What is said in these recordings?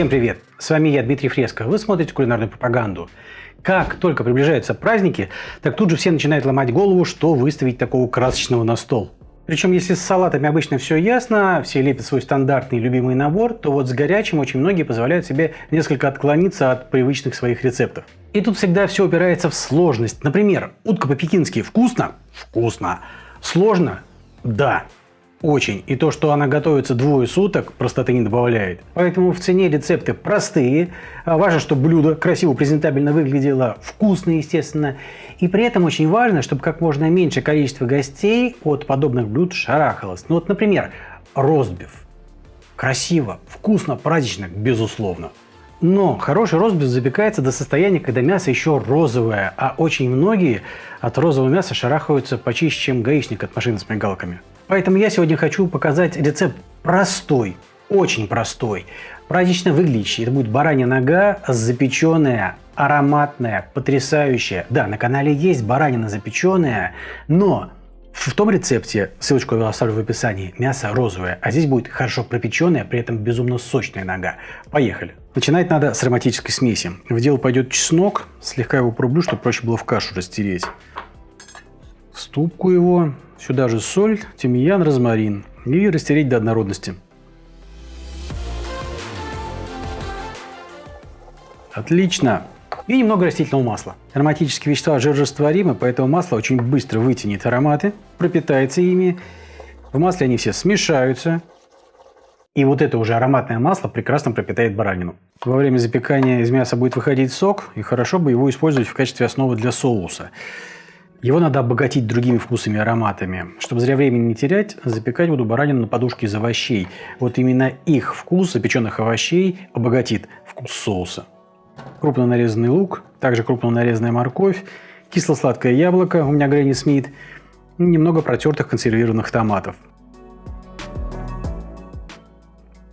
Всем привет! С вами я, Дмитрий Фреско. Вы смотрите кулинарную пропаганду. Как только приближаются праздники, так тут же все начинают ломать голову, что выставить такого красочного на стол. Причем, если с салатами обычно все ясно, все лепят свой стандартный любимый набор, то вот с горячим очень многие позволяют себе несколько отклониться от привычных своих рецептов. И тут всегда все упирается в сложность. Например, утка по-пекински вкусно? Вкусно. Сложно? Да. Очень. И то, что она готовится двое суток, простоты не добавляет. Поэтому в цене рецепты простые. А важно, чтобы блюдо красиво, презентабельно выглядело, вкусно, естественно. И при этом очень важно, чтобы как можно меньше количество гостей от подобных блюд шарахалось. Ну вот, например, ростбиф. Красиво, вкусно, празднично, безусловно. Но хороший ростбиф запекается до состояния, когда мясо еще розовое, а очень многие от розового мяса шарахаются почище, чем гаишник от машины с мигалками. Поэтому я сегодня хочу показать рецепт простой, очень простой, празднично выглядящий. Это будет баранья нога, запеченная, ароматная, потрясающая. Да, на канале есть баранина запеченная, но в том рецепте, ссылочку я оставлю в описании, мясо розовое, а здесь будет хорошо пропеченная, при этом безумно сочная нога. Поехали. Начинать надо с ароматической смеси. В дело пойдет чеснок, слегка его порублю, чтобы проще было в кашу растереть. Ступку его, Сюда же соль, тимьян, розмарин и растереть до однородности. Отлично. И немного растительного масла. Ароматические вещества жирорастворимы, поэтому масло очень быстро вытянет ароматы, пропитается ими. В масле они все смешаются. И вот это уже ароматное масло прекрасно пропитает баранину. Во время запекания из мяса будет выходить сок, и хорошо бы его использовать в качестве основы для соуса. Его надо обогатить другими вкусами и ароматами. Чтобы зря времени не терять, запекать буду баранину на подушке из овощей. Вот именно их вкус запеченных овощей обогатит вкус соуса. Крупно нарезанный лук, также крупно нарезанная морковь, кисло-сладкое яблоко, у меня Гренни Смит, немного протертых консервированных томатов.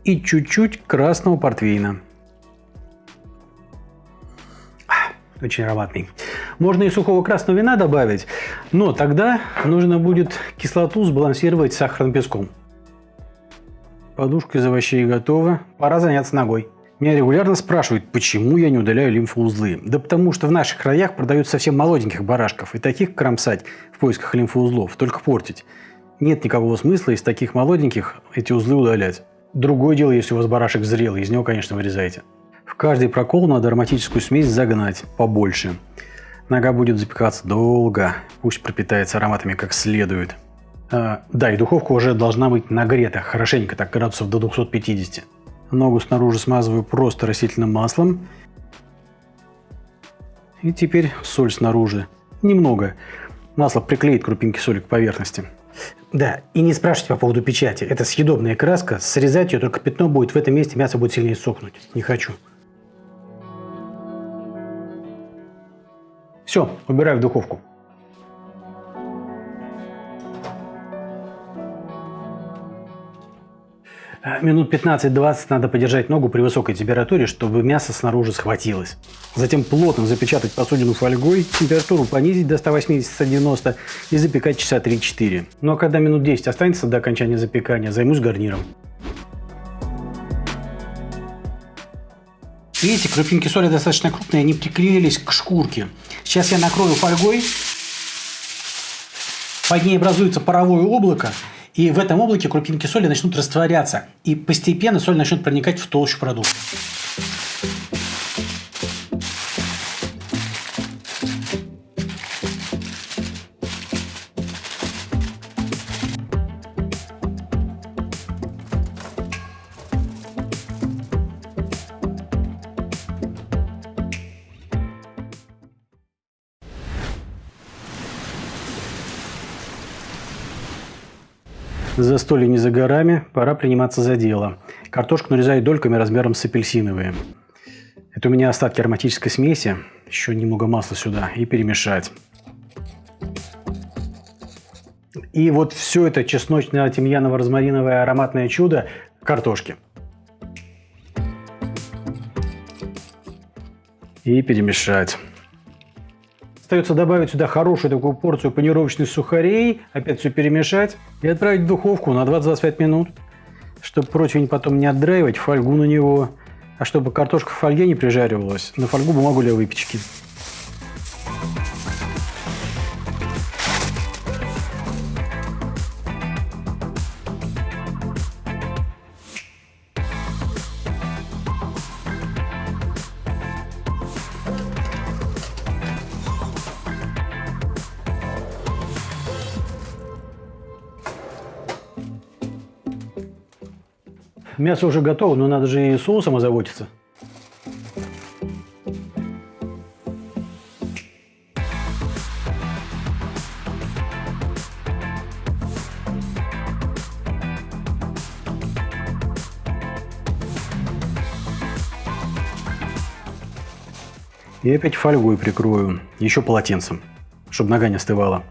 И чуть-чуть красного портвейна. Очень ароматный. Можно и сухого красного вина добавить, но тогда нужно будет кислоту сбалансировать с сахарным песком. Подушка из овощей готова. Пора заняться ногой. Меня регулярно спрашивают, почему я не удаляю лимфоузлы. Да потому что в наших краях продают совсем молоденьких барашков, и таких кромсать в поисках лимфоузлов, только портить. Нет никакого смысла из таких молоденьких эти узлы удалять. Другое дело, если у вас барашек зрелый, из него, конечно, вырезаете. В каждый прокол надо ароматическую смесь загнать побольше. Нога будет запекаться долго, пусть пропитается ароматами как следует. А, да, и духовка уже должна быть нагрета, хорошенько, так градусов до 250. Ногу снаружи смазываю просто растительным маслом. И теперь соль снаружи. Немного. Масло приклеит крупинки соли к поверхности. Да, и не спрашивайте по поводу печати. Это съедобная краска, срезать ее только пятно будет, в этом месте мясо будет сильнее сохнуть. Не хочу. Все, убираю в духовку. Э, минут 15-20 надо подержать ногу при высокой температуре, чтобы мясо снаружи схватилось. Затем плотно запечатать посудину фольгой, температуру понизить до 180-190 и запекать часа 3-4. Ну а когда минут 10 останется до окончания запекания, займусь гарниром. Видите, крупинки соли достаточно крупные, они приклеились к шкурке. Сейчас я накрою фольгой. Под ней образуется паровое облако. И в этом облаке крупинки соли начнут растворяться. И постепенно соль начнет проникать в толщу продукта. Застолье не за горами, пора приниматься за дело. Картошку нарезаю дольками размером с апельсиновые. Это у меня остатки ароматической смеси. Еще немного масла сюда и перемешать. И вот все это чесночно-тимьяново-розмариновое ароматное чудо картошки. И перемешать. Остается добавить сюда хорошую такую порцию панировочных сухарей, опять все перемешать и отправить в духовку на 20-25 минут, чтобы противень потом не отдраивать, фольгу на него А чтобы картошка в фольге не прижаривалась, на фольгу бумагу для выпечки. Мясо уже готово, но надо же и соусом озаботиться. И опять фольгой прикрою, еще полотенцем, чтобы нога не остывала.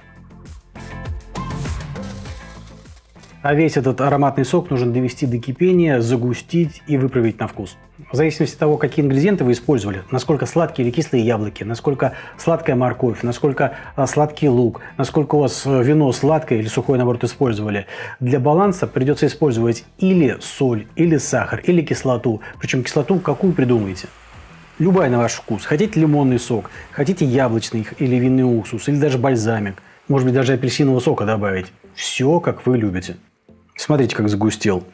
А весь этот ароматный сок нужно довести до кипения, загустить и выправить на вкус. В зависимости от того, какие ингредиенты вы использовали, насколько сладкие или кислые яблоки, насколько сладкая морковь, насколько а, сладкий лук, насколько у вас э, вино сладкое или сухое, наоборот, использовали. Для баланса придется использовать или соль, или сахар, или кислоту. Причем кислоту какую придумаете. Любая на ваш вкус. Хотите лимонный сок, хотите яблочный или винный уксус, или даже бальзамик. Может быть, даже апельсинового сока добавить. Все, как вы любите. Смотрите, как загустел.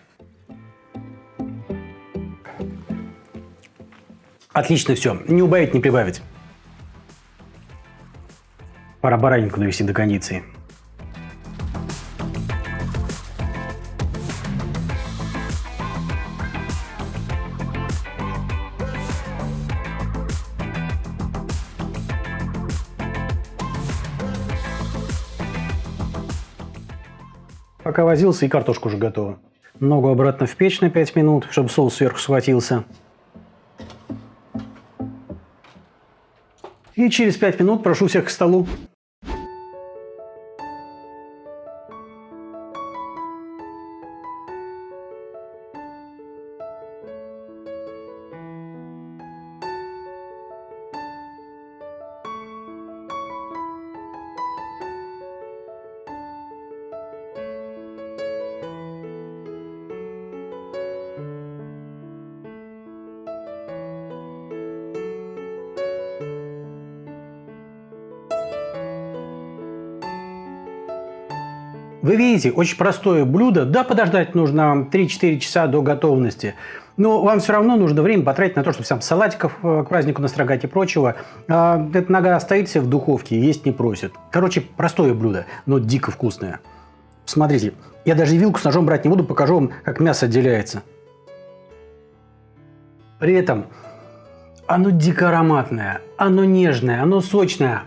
Отлично все. Не убавить, не прибавить. Пора баранинку довести до кондиции. Пока возился, и картошка уже готова. Ногу обратно в печь на 5 минут, чтобы соус сверху схватился. И через 5 минут прошу всех к столу. Вы видите, очень простое блюдо. Да, подождать нужно 3-4 часа до готовности. Но вам все равно нужно время потратить на то, чтобы сам салатиков э, к празднику настрогать и прочего. А эта нога остается в духовке, есть не просит. Короче, простое блюдо, но дико вкусное. Смотрите, я даже вилку с ножом брать не буду, покажу вам, как мясо отделяется. При этом оно дико ароматное, оно нежное, оно сочное,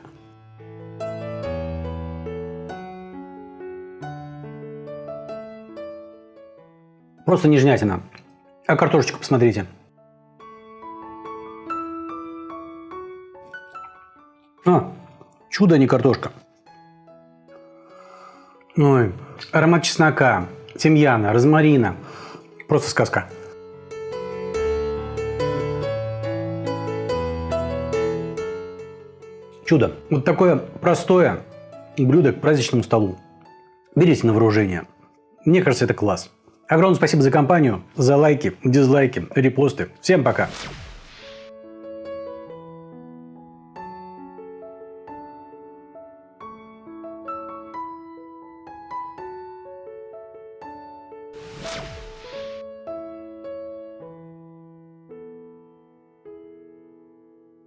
Просто нежнятина. А картошечку посмотрите. А, чудо, а не картошка. Ой, аромат чеснока, тимьяна, розмарина. Просто сказка. Чудо. Вот такое простое блюдо к праздничному столу. Берите на вооружение. Мне кажется, это класс. Огромное спасибо за компанию, за лайки, дизлайки, репосты. Всем пока!